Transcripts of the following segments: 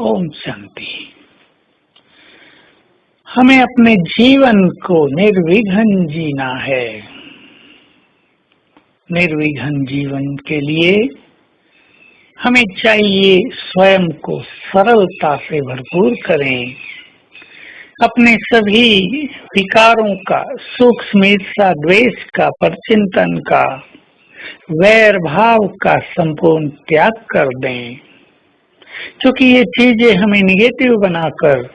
ओम शांति। हमें अपने जीवन को निर्विघ्न जीना है। निर्विघ्न जीवन के लिए हमें चाहिए स्वयं को सरलता से भरपूर करें। अपने सभी विकारों का, सूक्ष्म ईर्षा द्वेष का, परचिंतन का, वैर भाव का संपूर्ण त्याग कर दें। क्योंकि ये चीज़ें हमें निगेटिव बनाकर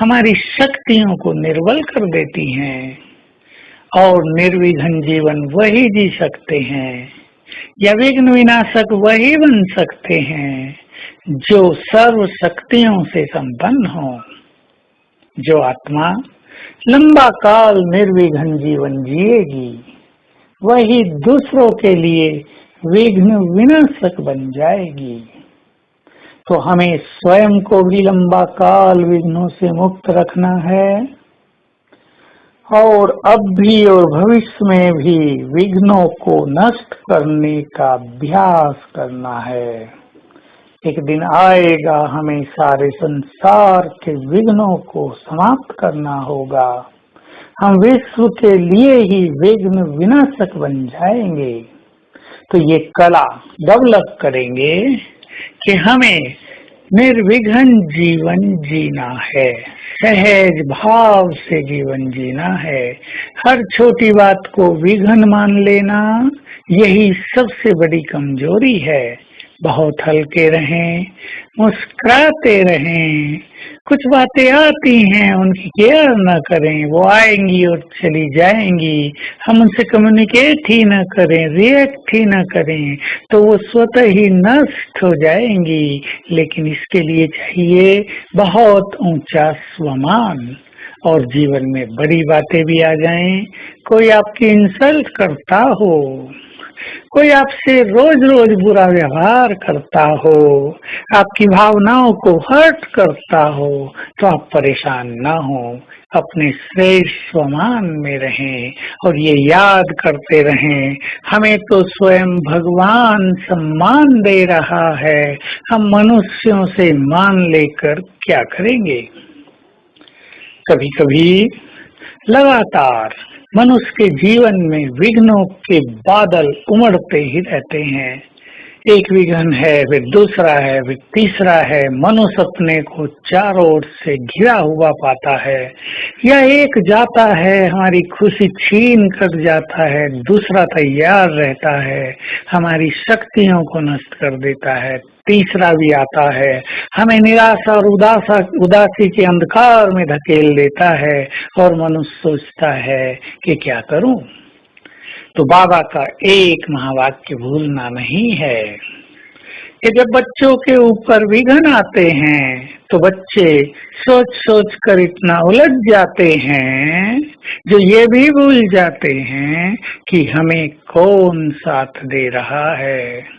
हमारी शक्तियों को निर्बल कर देती हैं। और निर्विघ्न जीवन वही जी सकते हैं, या विघ्न विनाशक वही बन सकते हैं, जो सर्व शक्तियों से संपन्न हो। जो आत्मा लंबा काल निर्विघ्न जीवन जिएगी, वही दूसरों के लिए विघ्न विनाशक बन जाएगी। तो हमें स्वयं को भी लंबा काल विघ्नों से मुक्त रखना है। और अब भी और भविष्य में भी विघ्नों को नष्ट करने का अभ्यास करना है। एक दिन आएगा हमें सारे संसार के विघ्नों को समाप्त करना होगा। हम विश्व के लिए ही विघ्न विनाशक बन जाएँगे। तो ये कला डेवलप करेंगे। कि हमें निर्विघन जीवन जीना है। सहज भाव से जीवन जीना है। हर छोटी बात को विघन मान लेना, यही सबसे बड़ी कमज़ोरी है। बहुत हल्के रहें, मुस्कुराते रहें। कुछ बातें आती हैं, उनकी केयर न करें। वो आएँगी और चली जाएँगी। हम उनसे कम्युनिकेट ही न करें रिएक्ट ही न करें तो वो स्वतः ही नष्ट हो जाएँगी। लेकिन इसके लिए चाहिए बहुत ऊँचा स्वमान। और जीवन में बड़ी बातें भी आ जाएँ। कोई आपकी इंसल्ट करता हो। कोई आपसे रोज रोज बुरा व्यवहार करता हो, आपकी भावनाओं को हर्ट करता हो तो आप परेशान ना हो। अपने श्रेष्ठ स्वमान में रहें और ये याद करते रहें, हमें तो स्वयं भगवान सम्मान दे रहा है। हम मनुष्यों से मान लेकर क्या करेंगे? कभी कभी लगातार मनुष्य के जीवन में विघ्नों के बादल उमड़ते ही रहते हैं। एक विघन है, फिर दूसरा है, फिर तीसरा है। मनुष्य अपने को चारों ओर से घिरा हुआ पाता है। या एक जाता है, हमारी खुशी छीन कर जाता है। दूसरा तैयार रहता है, हमारी शक्तियों को नष्ट कर देता है। तीसरा भी आता है, हमें निराशा और उदासा, उदासी के अंधकार में धकेल देता है और मनुष्य सोचता है कि क्या करूँ? तो बाबा का एक महावाक्य भूलना नहीं है कि जब बच्चों के ऊपर विघन आते हैं तो बच्चे सोच सोच कर इतना उलझ जाते हैं, जो ये भी भूल जाते हैं कि हमें कौन साथ दे रहा है।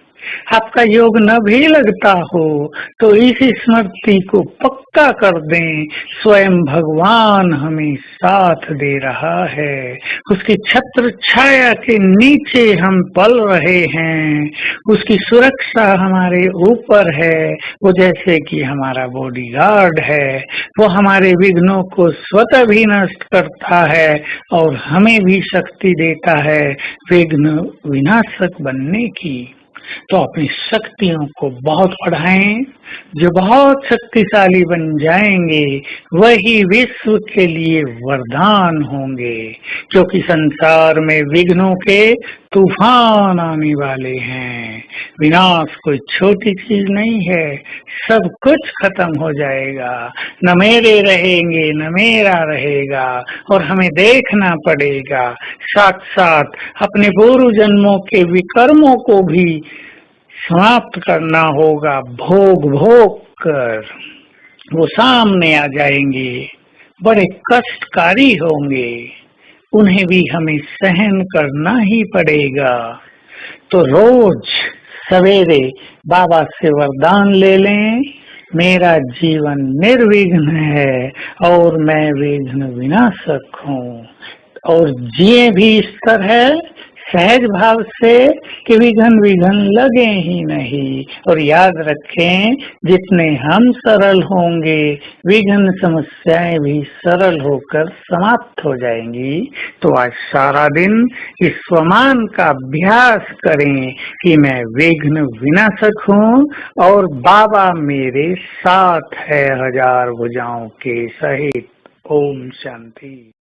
आपका योग न भी लगता हो तो इस स्मृति को पक्का कर दें। स्वयं भगवान हमें साथ दे रहा है। उसकी छत्र छाया के नीचे हम पल रहे हैं। उसकी सुरक्षा हमारे ऊपर है। वो जैसे कि हमारा बॉडीगार्ड है। वो हमारे विघ्नों को स्वतः भी नष्ट करता है और हमें भी शक्ति देता है। विघ्न विनाशक बनने की। तो अपनी शक्तियों को बहुत बढ़ाएँ। जो बहुत शक्तिशाली बन जाएँगे, वही विश्व के लिए वरदान होंगे, क्योंकि संसार में विघ्नों के तूफ़ान आने वाले हैं। विनाश कोई छोटी चीज़ नहीं है, सब कुछ खत्म हो जाएगा। न मेरे रहेंगे, न मेरा रहेगा, और हमें देखना पड़ेगा। साथ साथ अपने पूर्व जन्मों के विकर्मों को भी समाप्त करना होगा। भोग भोग कर। वो सामने आ जाएँगे। बड़े कष्टकारी होंगे। उन्हें भी हमें सहन करना ही पड़ेगा। तो रोज सवेरे बाबा से वरदान ले लें। मेरा जीवन निर्विघ्न है और मैं विघ्न विनाशक हूँ। और जिए भी इस तरह सहज भाव से कि विघन विघन लगे ही नहीं। और याद रखें, जितने हम सरल होंगे, विघन समस्याएँ भी सरल होकर समाप्त हो जाएँगी। तो आज सारा दिन इस स्वमान का अभ्यास करें कि मैं विघ्न विनाशक हूँ और बाबा मेरे साथ है हज़ार भुजाओं के सहित। ओम शांति।